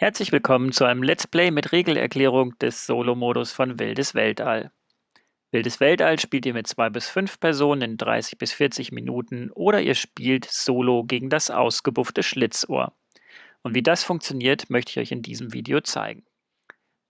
Herzlich willkommen zu einem Let's Play mit Regelerklärung des Solo-Modus von Wildes Weltall. Wildes Weltall spielt ihr mit zwei bis fünf Personen in 30 bis 40 Minuten oder ihr spielt solo gegen das ausgebuffte Schlitzohr. Und wie das funktioniert, möchte ich euch in diesem Video zeigen.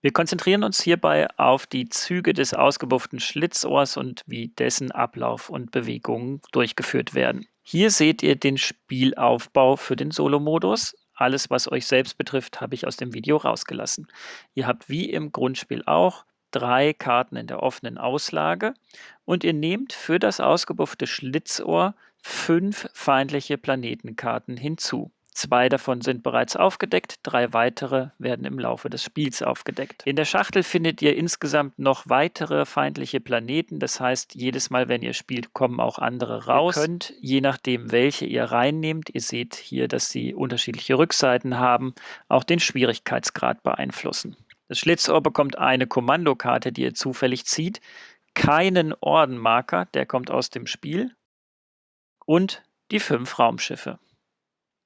Wir konzentrieren uns hierbei auf die Züge des ausgebufften Schlitzohrs und wie dessen Ablauf und Bewegungen durchgeführt werden. Hier seht ihr den Spielaufbau für den Solo-Modus. Alles, was euch selbst betrifft, habe ich aus dem Video rausgelassen. Ihr habt wie im Grundspiel auch drei Karten in der offenen Auslage und ihr nehmt für das ausgebuffte Schlitzohr fünf feindliche Planetenkarten hinzu. Zwei davon sind bereits aufgedeckt, drei weitere werden im Laufe des Spiels aufgedeckt. In der Schachtel findet ihr insgesamt noch weitere feindliche Planeten, das heißt, jedes Mal, wenn ihr spielt, kommen auch andere raus. Ihr könnt, je nachdem, welche ihr reinnehmt, ihr seht hier, dass sie unterschiedliche Rückseiten haben, auch den Schwierigkeitsgrad beeinflussen. Das Schlitzohr bekommt eine Kommandokarte, die ihr zufällig zieht, keinen Ordenmarker, der kommt aus dem Spiel, und die fünf Raumschiffe.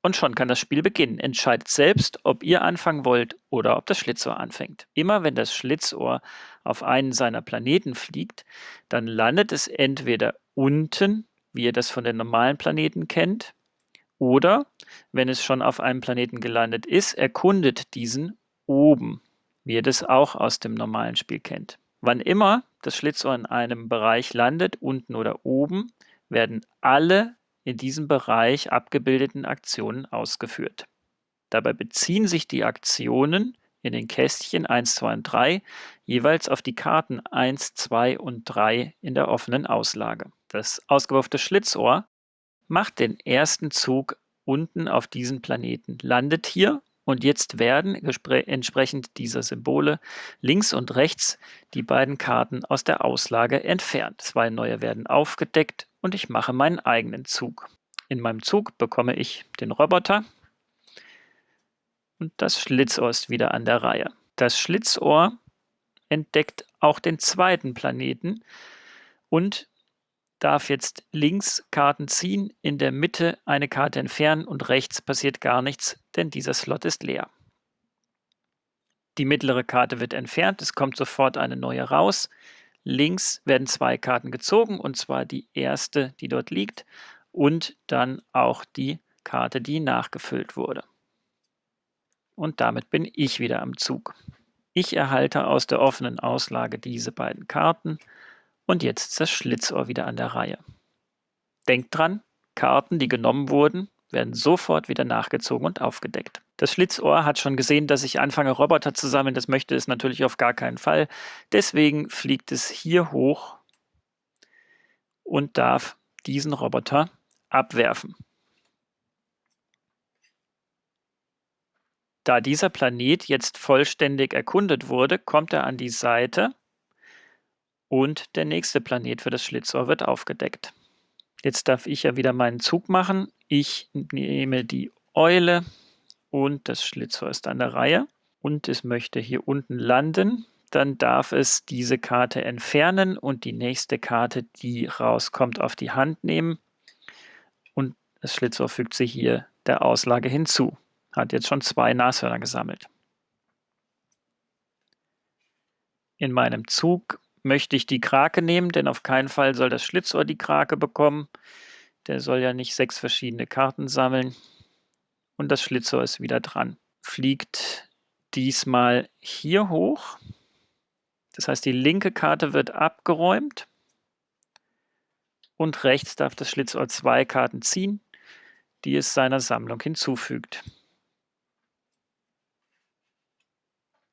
Und schon kann das Spiel beginnen. Entscheidet selbst, ob ihr anfangen wollt oder ob das Schlitzohr anfängt. Immer wenn das Schlitzohr auf einen seiner Planeten fliegt, dann landet es entweder unten, wie ihr das von den normalen Planeten kennt, oder wenn es schon auf einem Planeten gelandet ist, erkundet diesen oben, wie ihr das auch aus dem normalen Spiel kennt. Wann immer das Schlitzohr in einem Bereich landet, unten oder oben, werden alle in diesem Bereich abgebildeten Aktionen ausgeführt. Dabei beziehen sich die Aktionen in den Kästchen 1, 2 und 3 jeweils auf die Karten 1, 2 und 3 in der offenen Auslage. Das ausgeworfene Schlitzohr macht den ersten Zug unten auf diesen Planeten, landet hier und jetzt werden entsprechend dieser Symbole links und rechts die beiden Karten aus der Auslage entfernt. Zwei neue werden aufgedeckt und ich mache meinen eigenen Zug. In meinem Zug bekomme ich den Roboter und das Schlitzohr ist wieder an der Reihe. Das Schlitzohr entdeckt auch den zweiten Planeten und darf jetzt links Karten ziehen, in der Mitte eine Karte entfernen und rechts passiert gar nichts, denn dieser Slot ist leer. Die mittlere Karte wird entfernt, es kommt sofort eine neue raus. Links werden zwei Karten gezogen, und zwar die erste, die dort liegt, und dann auch die Karte, die nachgefüllt wurde. Und damit bin ich wieder am Zug. Ich erhalte aus der offenen Auslage diese beiden Karten und jetzt ist das Schlitzohr wieder an der Reihe. Denkt dran, Karten, die genommen wurden, werden sofort wieder nachgezogen und aufgedeckt. Das Schlitzohr hat schon gesehen, dass ich anfange, Roboter zu sammeln. Das möchte es natürlich auf gar keinen Fall. Deswegen fliegt es hier hoch und darf diesen Roboter abwerfen. Da dieser Planet jetzt vollständig erkundet wurde, kommt er an die Seite und der nächste Planet für das Schlitzohr wird aufgedeckt. Jetzt darf ich ja wieder meinen Zug machen. Ich nehme die Eule und das Schlitzohr ist an der Reihe und es möchte hier unten landen. Dann darf es diese Karte entfernen und die nächste Karte, die rauskommt, auf die Hand nehmen. Und das Schlitzohr fügt sich hier der Auslage hinzu. Hat jetzt schon zwei Nashörner gesammelt. In meinem Zug möchte ich die Krake nehmen, denn auf keinen Fall soll das Schlitzohr die Krake bekommen. Der soll ja nicht sechs verschiedene Karten sammeln. Und das Schlitzohr ist wieder dran. Fliegt diesmal hier hoch. Das heißt, die linke Karte wird abgeräumt. Und rechts darf das Schlitzohr zwei Karten ziehen, die es seiner Sammlung hinzufügt.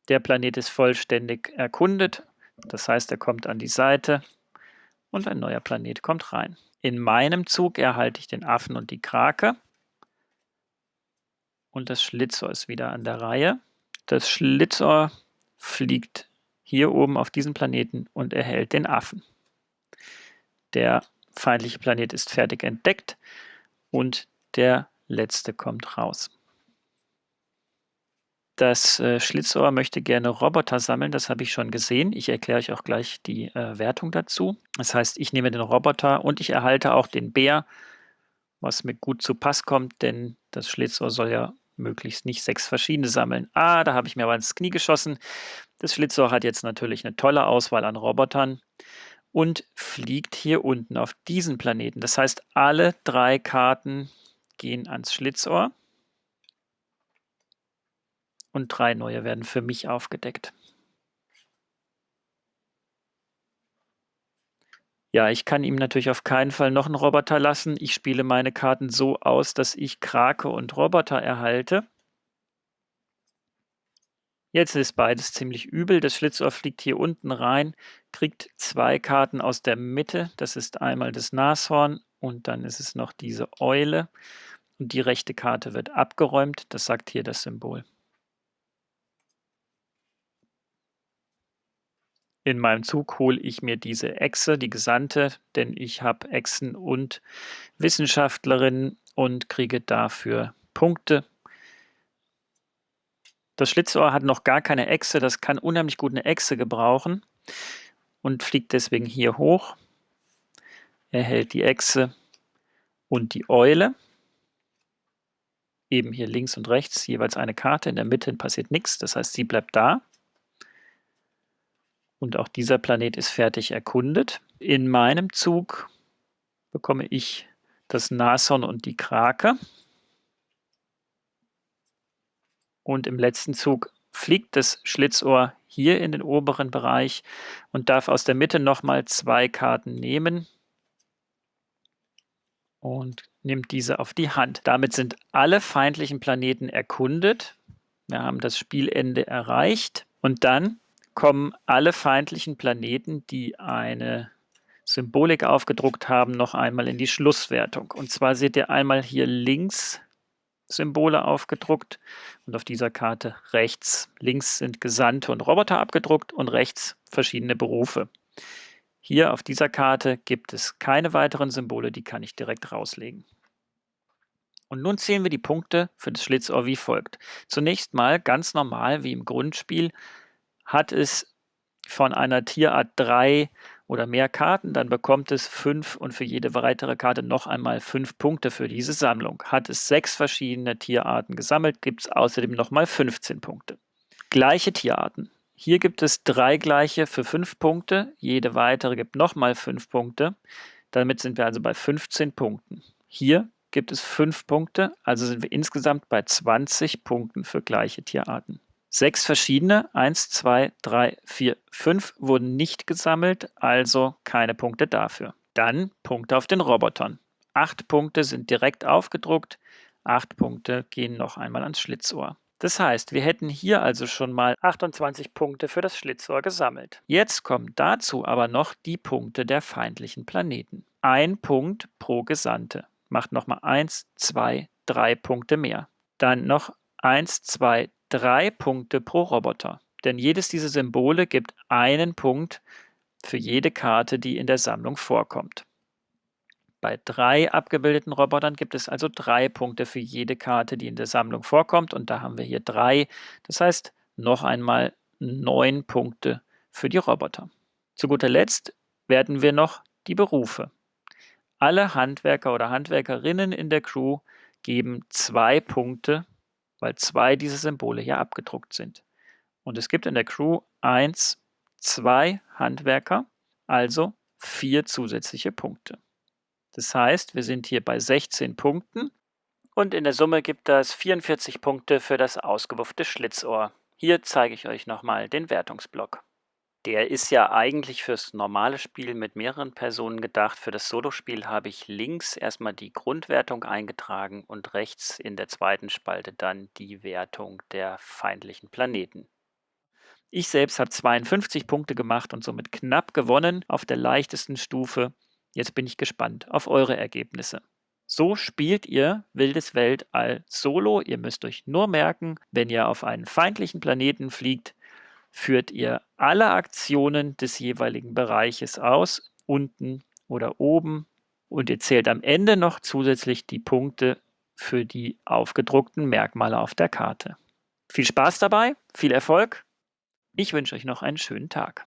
Der Planet ist vollständig erkundet das heißt, er kommt an die Seite und ein neuer Planet kommt rein. In meinem Zug erhalte ich den Affen und die Krake. Und das Schlitzohr ist wieder an der Reihe. Das Schlitzohr fliegt hier oben auf diesen Planeten und erhält den Affen. Der feindliche Planet ist fertig entdeckt und der letzte kommt raus. Das äh, Schlitzohr möchte gerne Roboter sammeln, das habe ich schon gesehen. Ich erkläre euch auch gleich die äh, Wertung dazu. Das heißt, ich nehme den Roboter und ich erhalte auch den Bär, was mir gut zu Pass kommt, denn das Schlitzohr soll ja möglichst nicht sechs verschiedene sammeln. Ah, da habe ich mir aber ins Knie geschossen. Das Schlitzohr hat jetzt natürlich eine tolle Auswahl an Robotern und fliegt hier unten auf diesen Planeten. Das heißt, alle drei Karten gehen ans Schlitzohr und drei neue werden für mich aufgedeckt. Ja, ich kann ihm natürlich auf keinen Fall noch einen Roboter lassen. Ich spiele meine Karten so aus, dass ich Krake und Roboter erhalte. Jetzt ist beides ziemlich übel. Das Schlitzohr fliegt hier unten rein, kriegt zwei Karten aus der Mitte. Das ist einmal das Nashorn und dann ist es noch diese Eule. Und die rechte Karte wird abgeräumt. Das sagt hier das Symbol. In meinem Zug hole ich mir diese Echse, die Gesandte, denn ich habe Echsen und Wissenschaftlerinnen und kriege dafür Punkte. Das Schlitzohr hat noch gar keine Echse, das kann unheimlich gut eine Echse gebrauchen und fliegt deswegen hier hoch. Er hält die Echse und die Eule. Eben hier links und rechts jeweils eine Karte, in der Mitte passiert nichts, das heißt, sie bleibt da. Und auch dieser Planet ist fertig erkundet. In meinem Zug bekomme ich das Nashorn und die Krake. Und im letzten Zug fliegt das Schlitzohr hier in den oberen Bereich und darf aus der Mitte nochmal zwei Karten nehmen und nimmt diese auf die Hand. Damit sind alle feindlichen Planeten erkundet. Wir haben das Spielende erreicht und dann kommen alle feindlichen Planeten, die eine Symbolik aufgedruckt haben, noch einmal in die Schlusswertung. Und zwar seht ihr einmal hier links Symbole aufgedruckt und auf dieser Karte rechts. Links sind Gesandte und Roboter abgedruckt und rechts verschiedene Berufe. Hier auf dieser Karte gibt es keine weiteren Symbole, die kann ich direkt rauslegen. Und nun zählen wir die Punkte für das Schlitzohr wie folgt. Zunächst mal ganz normal wie im Grundspiel hat es von einer Tierart drei oder mehr Karten, dann bekommt es fünf und für jede weitere Karte noch einmal fünf Punkte für diese Sammlung. Hat es sechs verschiedene Tierarten gesammelt, gibt es außerdem nochmal 15 Punkte. Gleiche Tierarten. Hier gibt es drei gleiche für fünf Punkte, jede weitere gibt nochmal fünf Punkte. Damit sind wir also bei 15 Punkten. Hier gibt es fünf Punkte, also sind wir insgesamt bei 20 Punkten für gleiche Tierarten. Sechs verschiedene, eins, zwei, drei, vier, fünf, wurden nicht gesammelt, also keine Punkte dafür. Dann Punkte auf den Robotern. Acht Punkte sind direkt aufgedruckt, acht Punkte gehen noch einmal ans Schlitzohr. Das heißt, wir hätten hier also schon mal 28 Punkte für das Schlitzohr gesammelt. Jetzt kommen dazu aber noch die Punkte der feindlichen Planeten. Ein Punkt pro Gesandte macht nochmal 1, 2, 3 Punkte mehr. Dann noch 1, 2, drei Punkte pro Roboter. Denn jedes dieser Symbole gibt einen Punkt für jede Karte, die in der Sammlung vorkommt. Bei drei abgebildeten Robotern gibt es also drei Punkte für jede Karte, die in der Sammlung vorkommt. Und da haben wir hier drei. Das heißt, noch einmal neun Punkte für die Roboter. Zu guter Letzt werden wir noch die Berufe. Alle Handwerker oder Handwerkerinnen in der Crew geben zwei Punkte weil zwei dieser Symbole hier abgedruckt sind. Und es gibt in der Crew eins, zwei Handwerker, also vier zusätzliche Punkte. Das heißt, wir sind hier bei 16 Punkten und in der Summe gibt das 44 Punkte für das ausgewuffte Schlitzohr. Hier zeige ich euch nochmal den Wertungsblock. Der ist ja eigentlich fürs normale Spiel mit mehreren Personen gedacht. Für das Solospiel habe ich links erstmal die Grundwertung eingetragen und rechts in der zweiten Spalte dann die Wertung der feindlichen Planeten. Ich selbst habe 52 Punkte gemacht und somit knapp gewonnen auf der leichtesten Stufe. Jetzt bin ich gespannt auf eure Ergebnisse. So spielt ihr Wildes Weltall solo. Ihr müsst euch nur merken, wenn ihr auf einen feindlichen Planeten fliegt, führt ihr alle Aktionen des jeweiligen Bereiches aus, unten oder oben, und ihr zählt am Ende noch zusätzlich die Punkte für die aufgedruckten Merkmale auf der Karte. Viel Spaß dabei, viel Erfolg. Ich wünsche euch noch einen schönen Tag.